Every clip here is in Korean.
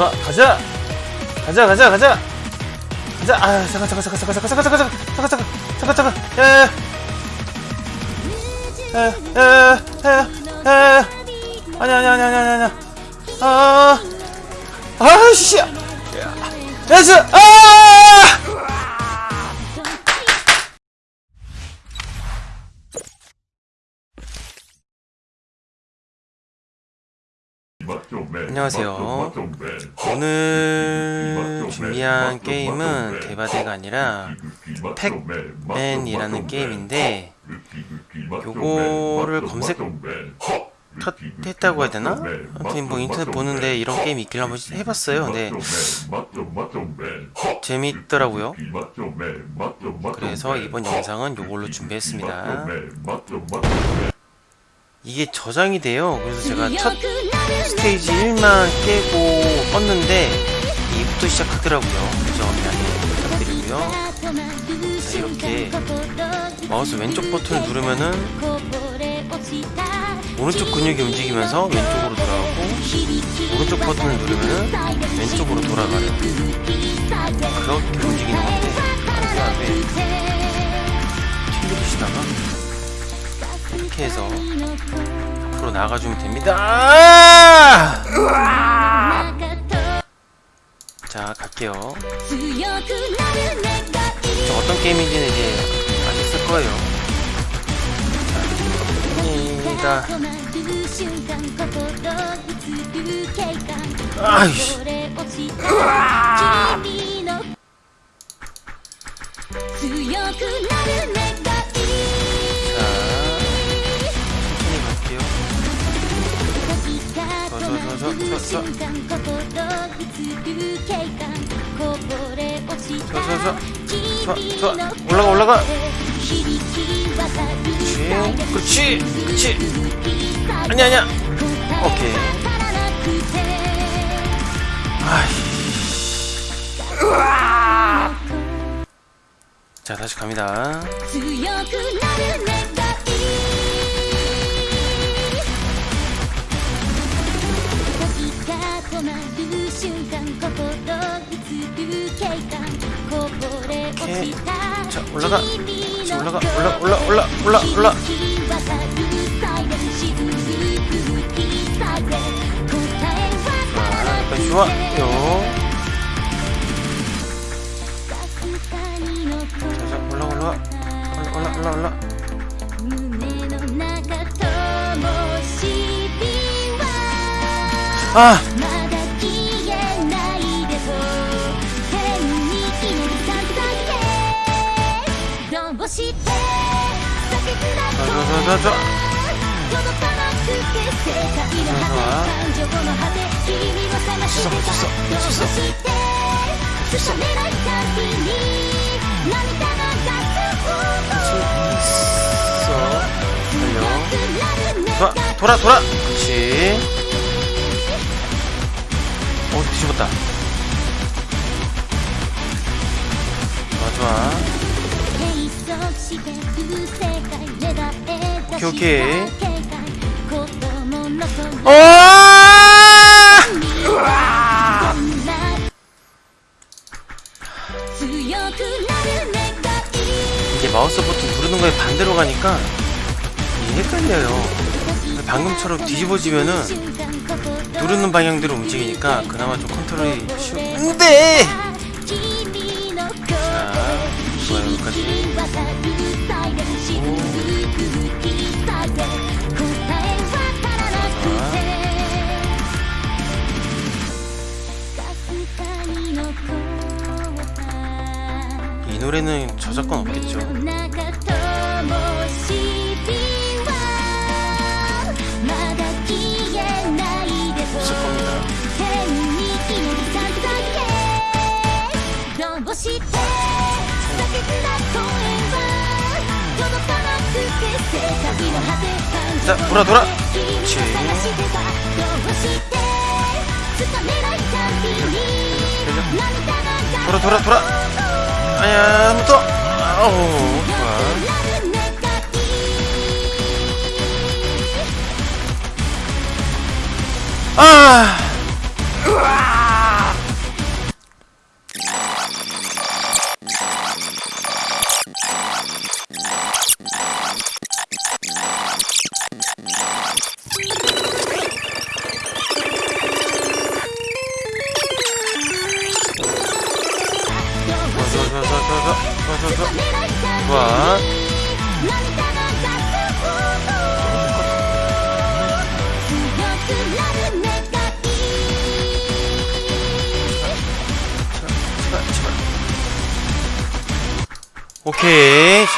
좋아 가자 가자 가자 가자 가자 아 잠깐 잠깐 잠깐 잠깐 잠깐 잠깐 잠깐 잠깐 잠깐 잠깐 잠깐 야야야야야야야야 아니 아니 아니 아니 아니 아니 아 아씨 야스 아 안녕하세요. 오늘 준비한 게임은 개바대가 아니라 팩맨이라는 게임인데 요거를 검색 했다고 해야 되나? 아무튼 뭐 인터넷 보는데 이런 게임이 있길래 한번 해봤어요. 근데 재밌더라고요. 그래서 이번 영상은 요걸로 준비했습니다. 이게 저장이 돼요. 그래서 제가 첫 스테이지 1만 깨고 껐는데 2부터 시작하더라고요. 그죠? 양해 부탁드리고요. 자, 이렇게 마우스 왼쪽 버튼을 누르면은 오른쪽 근육이 움직이면서 왼쪽으로 돌아가고 오른쪽 버튼을 누르면은 왼쪽으로 돌아가는 그렇게 움직이는 건데 한 다음에 튕겨주시다가 이렇게 해서 앞으로 나가주면 됩니다. 자, 갈게요. 저 어떤 게임인지는 이제 아셨을 거예요. 자, 아이씨. 자, 올라가 올라가 그렇지 그렇지 그렇지 아니야 오케이 아이 자 다시 갑니다 오케이 자 올라가 다시 올라가 올라 올라 올라 올라 올라 자 일단 좋아요 자자 올라 올라 올라 올라 올라 올라 아 자자자자자. 있어 있어 있어 있어 달려 좋아 돌아 돌아 그렇지 오 뒤집었다 좋아 좋아 오케이 오케이. 어! 이게 마우스 버튼 누르는 거에 반대로 가니까 이게 헷갈려요. 방금처럼 뒤집어지면은 누르는 방향대로 움직이니까 그나마 좀 컨트롤이 쉬운데 자 좋아요 여기까지 노래는 저작권 없겠죠. 없을 겁니다. 자 돌아 돌아. 그렇지 돌아 돌아 돌아 아 야더 아우 좋아 아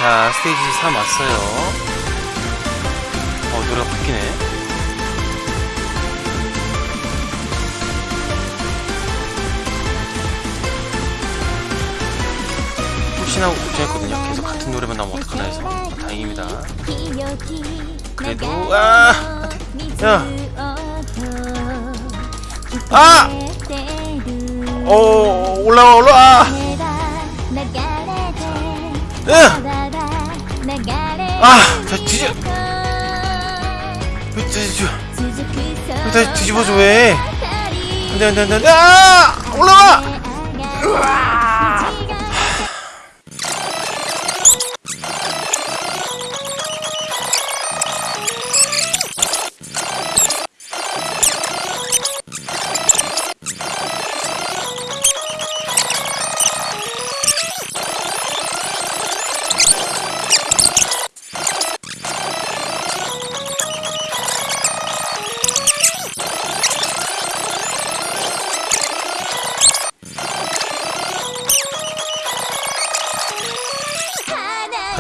자 스테이지 3 왔어요. 어 노래가 바뀌네. 혹시나 걱정했거든요. 계속 같은 노래만 나오면 어떡하나 해서. 다행입니다. 그래도 아 야! 아! 어 올라와 올라와. 으! 아! 자 뒤져 왜 뒤져 왜 뒤집어줘 왜 안돼 안돼 안돼 안돼 아! 올라와!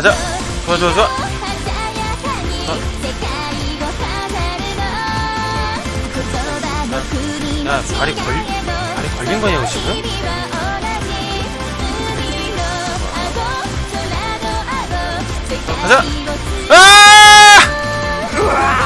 가자 좋아 좋아 좋아 야 발이 걸 발이 걸린 거냐고 지금? 가자 아!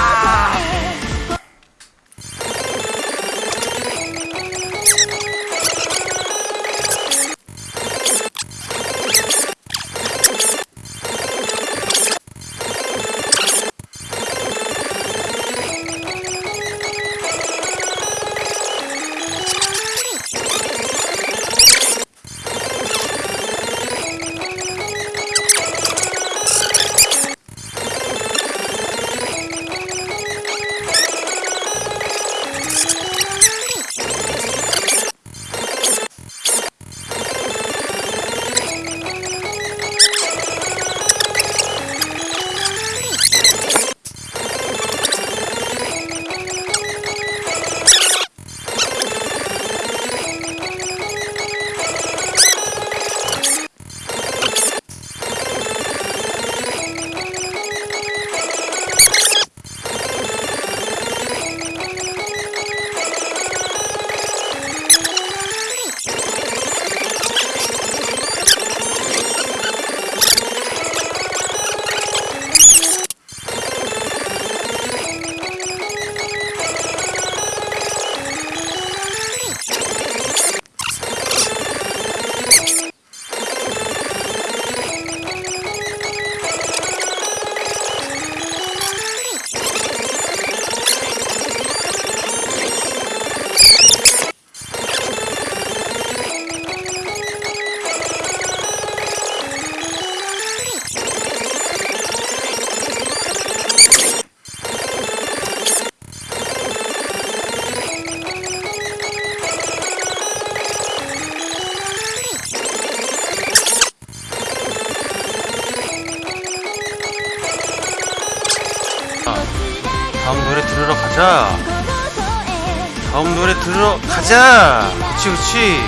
가자. 그치 그치.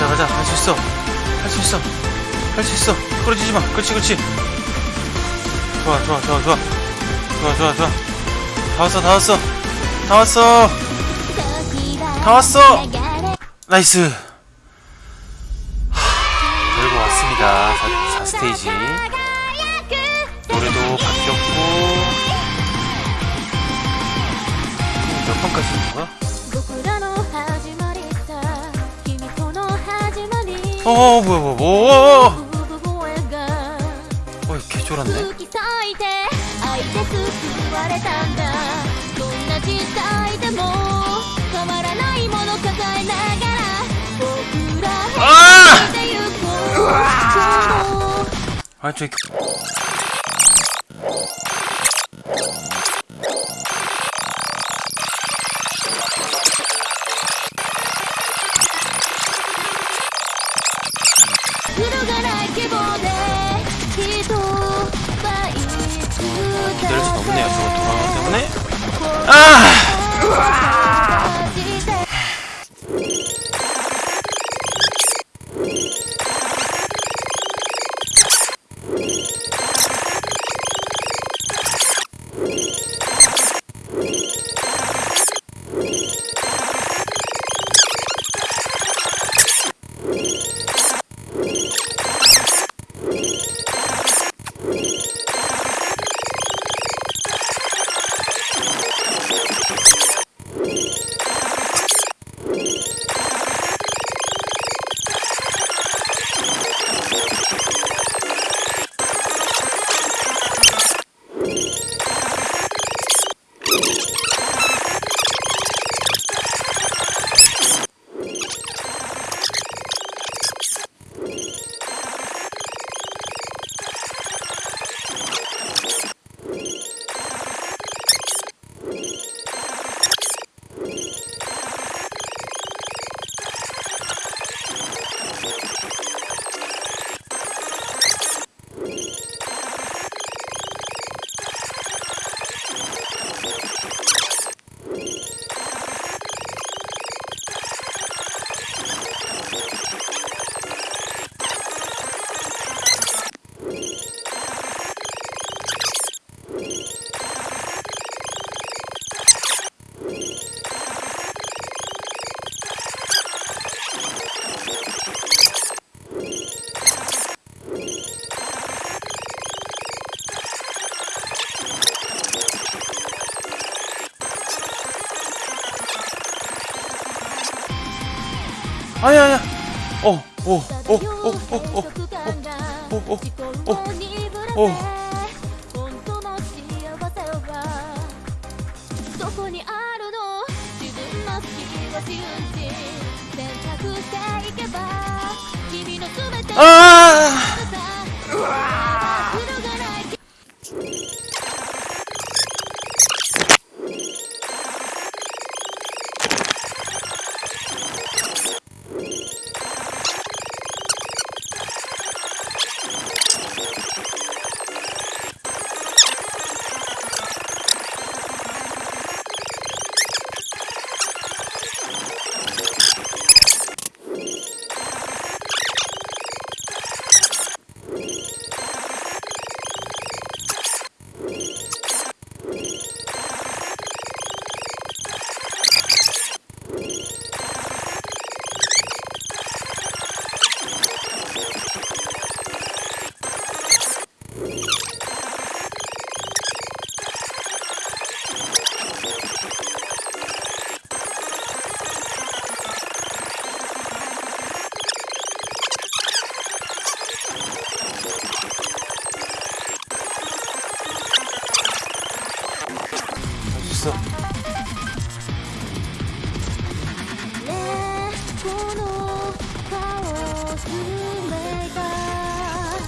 가자 가자. 할 수 있어. 할 수 있어. 할 수 있어. 부러지지 마. 그렇지 그렇지 좋아 좋아 좋아 좋아. 좋아 좋아 좋아. 다 왔어 다 왔어. 다 왔어. 다 왔어. nice. 하, 결국 왔습니다. 4, 4스테이지 어, 어, 어 뭐야 뭐야 뭐 어이 개쫄았네 아! 아저 아!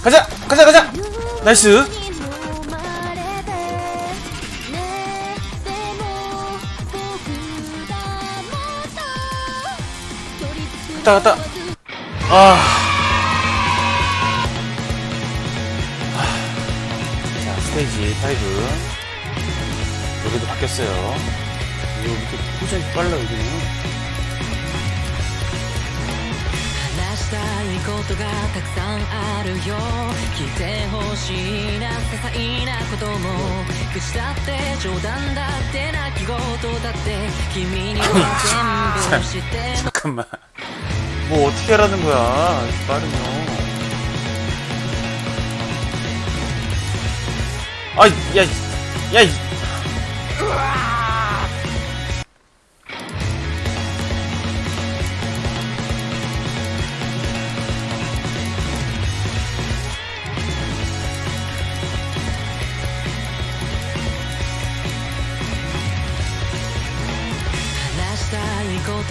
가자! 가자! 가자! nice. 갔다 갔다. 아... 자 스테이지 5 여기도 바뀌었어요. 이거 이렇게 꾸준히 빨라 여기는 ことがたくさんあるよ聞いてほしいな些細なことも口だって冗談だって泣き言だって君には全部知って 잠깐만. 뭐 어떻게 하라는 거야, 이렇게 빠르면. 아, 야, 이- 야, 이-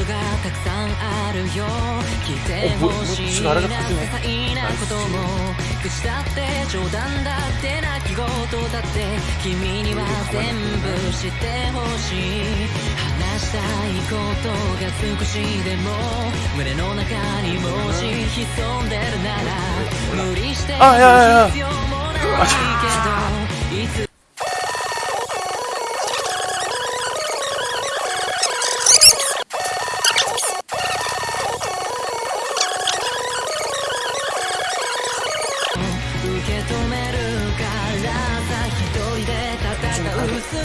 たくさんあるよ聞いてほしいな些細なことも口だって冗談だって泣き言だって君には全部知ってほしい話したいことが少しでも胸の中にもし潜んでるなら無理してあいやいやいや。必要もないけど姿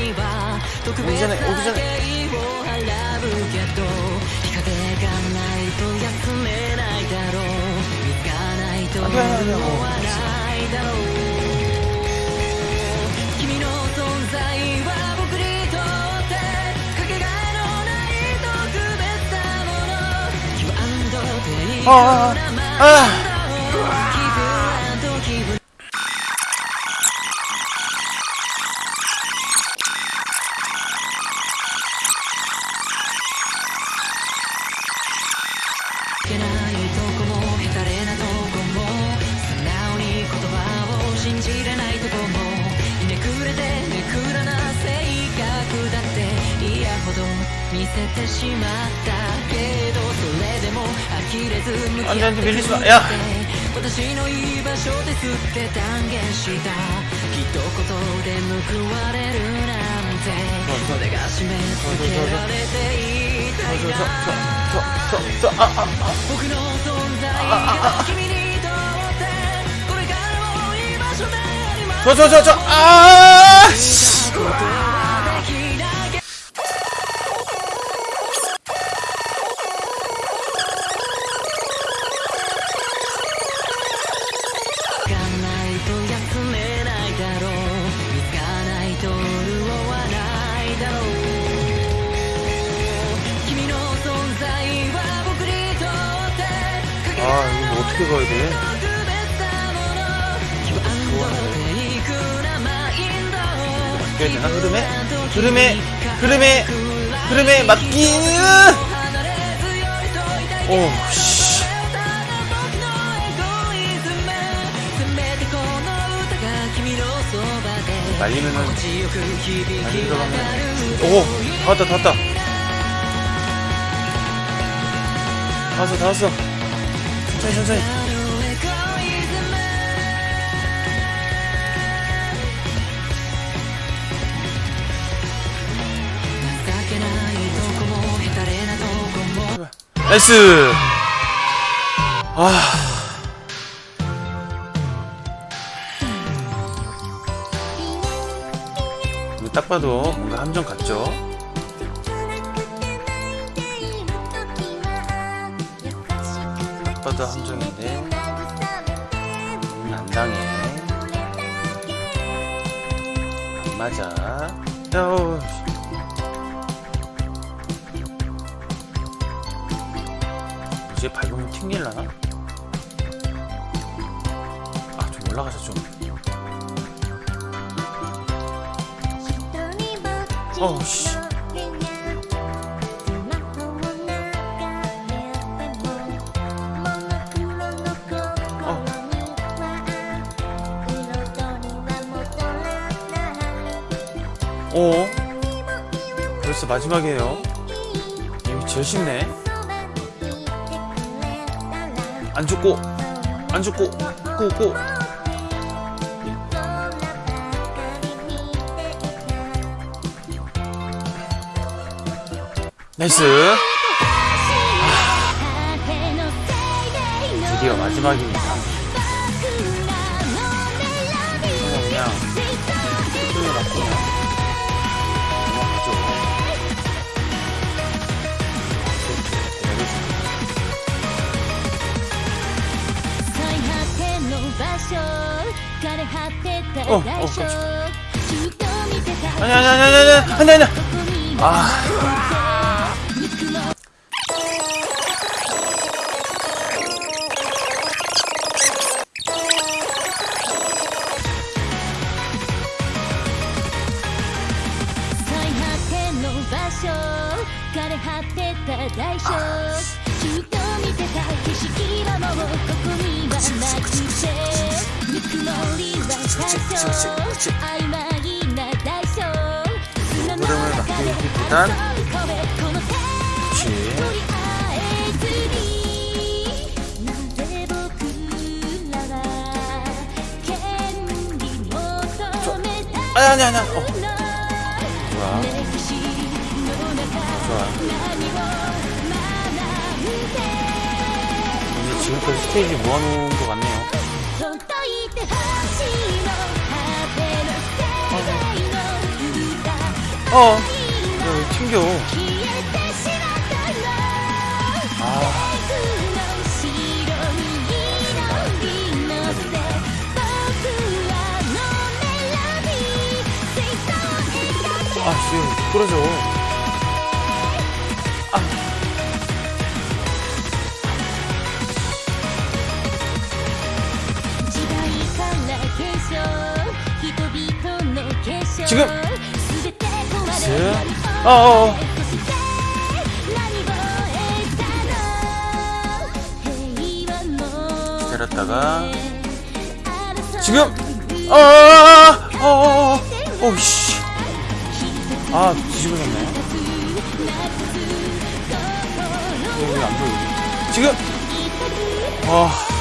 には特別な敬意を払うけど日陰がないと休めないだろう。水がないと潤わないだろう。君の存在は僕にとってかけがえのない特別なもの。気は安堵でいあんちゃんちいや私の居場所ですって断言した一言で報われるなんてが締め付けられていたいなと 흐름에 흐름에 흐름에 맡기는 오씨. 말리면은 많이 들어가면 오다 왔다 다 왔다. 다 왔어 다 왔어. 천천히 천천히 나이스. 아. 딱 봐도 뭔가 함정 같죠? 딱 봐도 함정인데 음, 안 당해. 안 맞아. 야우 이제 밟으면 튕길라나? 아 좀 올라가자 좀 어우 씨 어? 벌써 마지막이에요 이거 제일 쉽네 안 죽고 안 죽고 꼬꼬 나이스. 드디어 마지막입니다 어, 어, 깜짝이야. 아니 아니 아니 아니 아니 아니 아니 아 일단 아니 아니 아니 어. 뭐야 좋아 이제 지금까지 그 스테이지 모아놓은 것 같네요 어. 어. 그, 야, 챙겨. 아. 아, 지금 부끄러져. 아. 지금. 지금. 어, 어. 어어 때렸다가 지금? 어, 어어어어어 오씨. 아 뒤집어졌네. 어, 왜안 보여? 지금? 와 어.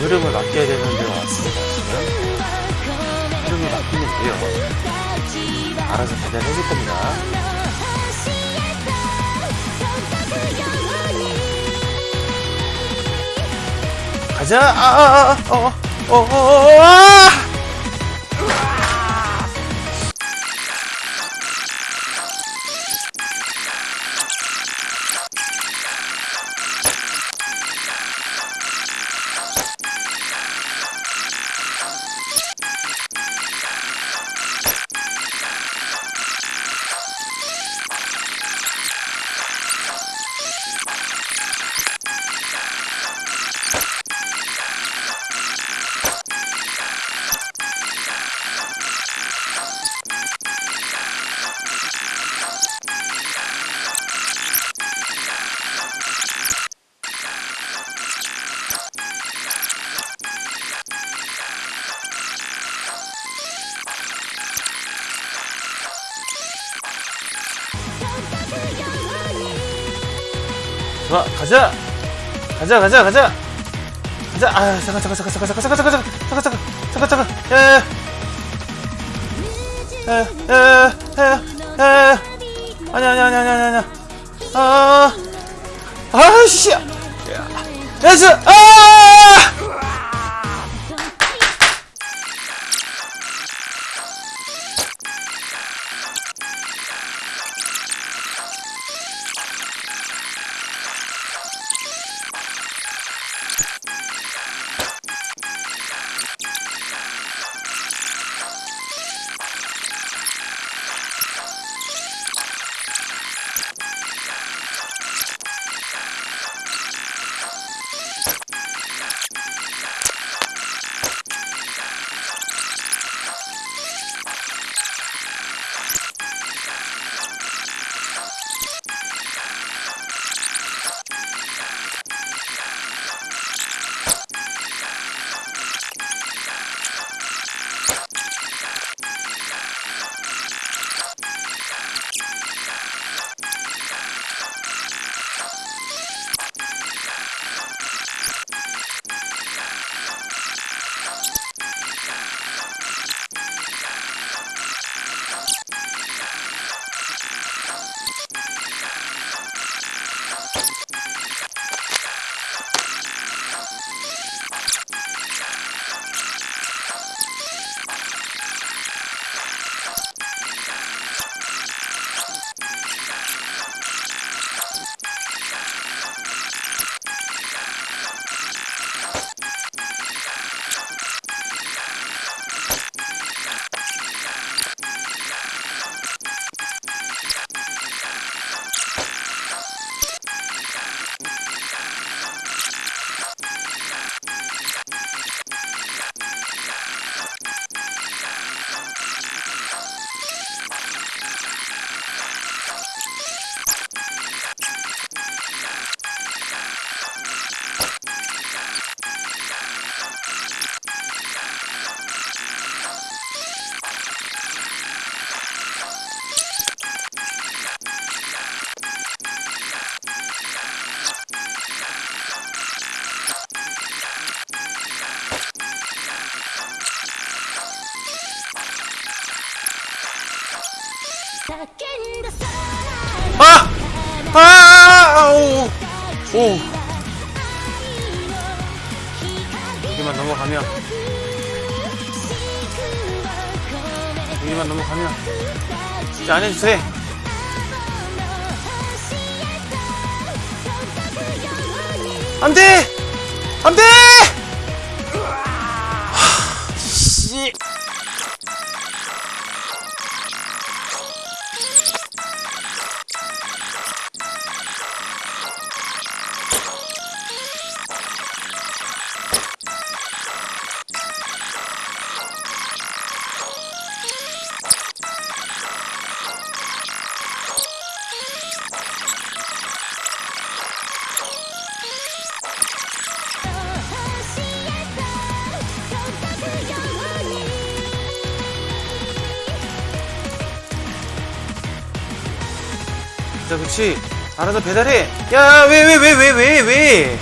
흐름을 맡겨야 되는 데로 왔습니다 지금 흐름을 맡기는데요. 알아서 배달해줄 겁니다 가자! 아, 아, 아, 어, 어, 어, 어, 아! 가자 가자 가자 가자 아 잠깐 잠깐 잠깐 잠깐 잠깐 잠깐 잠깐 잠깐 잠깐 잠깐 잠깐 야야야 야야야 자, 안녕히 주세요. 자, 그치. 알아서 배달해. 야, 왜, 왜, 왜, 왜, 왜, 왜?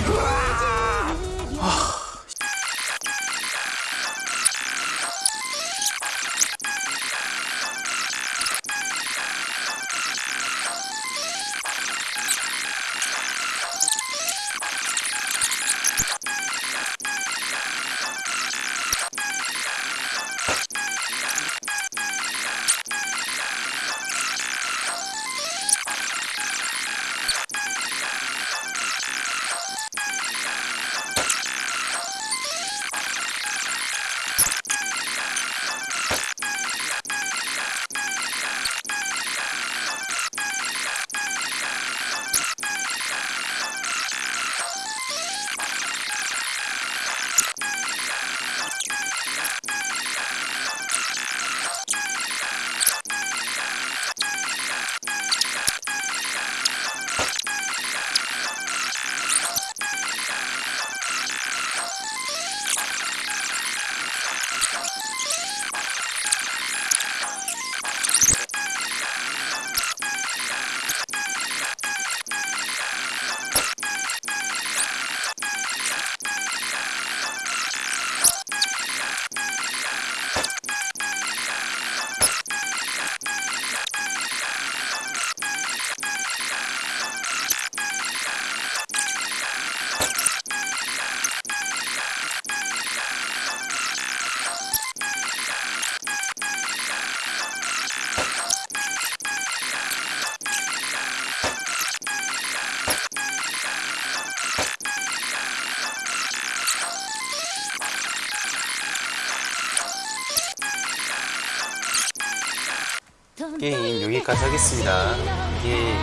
여기까지 하겠습니다. 이게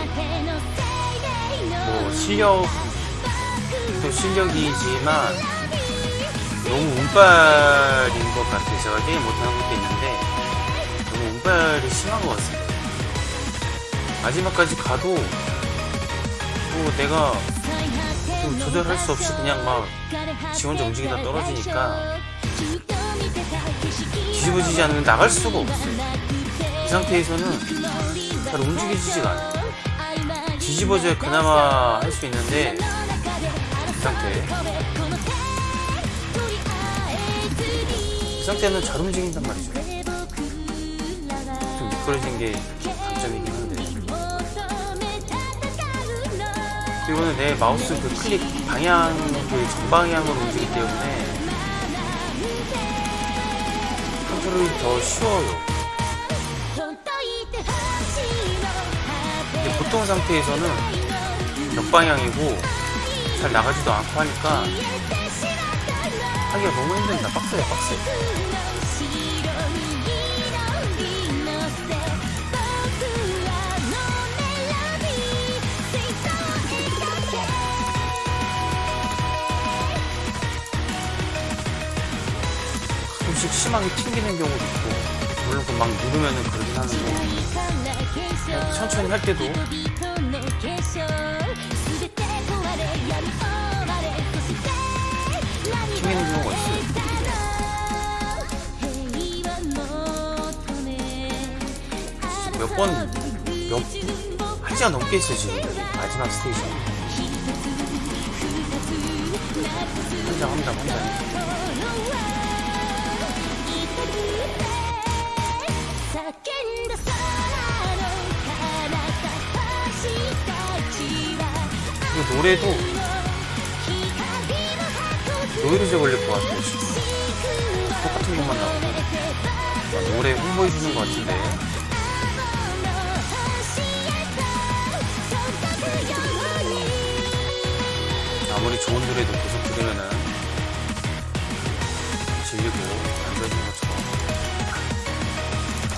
뭐 실력 또 실력이지만 너무 운빨인 것 같아요. 제가 게임 못하는 것도 있는데 너무 운빨이 심한 것 같습니다. 마지막까지 가도 뭐 내가 좀 조절할 수 없이 그냥 막지 혼자 움직이다 떨어지니까 뒤집어지지 않으면 나갈 수가 없어요. 이 상태에서는 잘 움직여지지가 않아요. 뒤집어져야 그나마 할 수 있는데 이 상태 이 상태는 잘 움직인단 말이죠. 좀 미끄러진 게 단점이긴 한데 이거는 내 마우스 그 클릭 방향 그 정방향으로 움직이기 때문에 컨트롤이 더 쉬워요. 보통 상태에서는 역방향이고 잘 나가지도 않고 하니까 하기가 너무 힘든다. 빡세요, 빡세. 가끔씩 심하게 튕기는 경우도 있고 물론 그막 누르면은 그러긴 하는데 천천히 할 때도 튕기는 경우가 있어요. 몇 번, 몇, 한 시간 넘게 했어요, 지금. 마지막 스테이션. 한 장, 한 장, 한 장. 노래도 노이즈 걸릴 것 같아요. 똑같은 것만 나오고. 아, 노래 홍보해주는 것 같은데. 아무리 좋은 노래도 계속 들으면은 질리고 안 좋아지는 것처럼.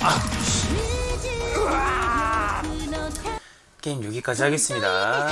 아, 씨. 게임 여기까지 하겠습니다.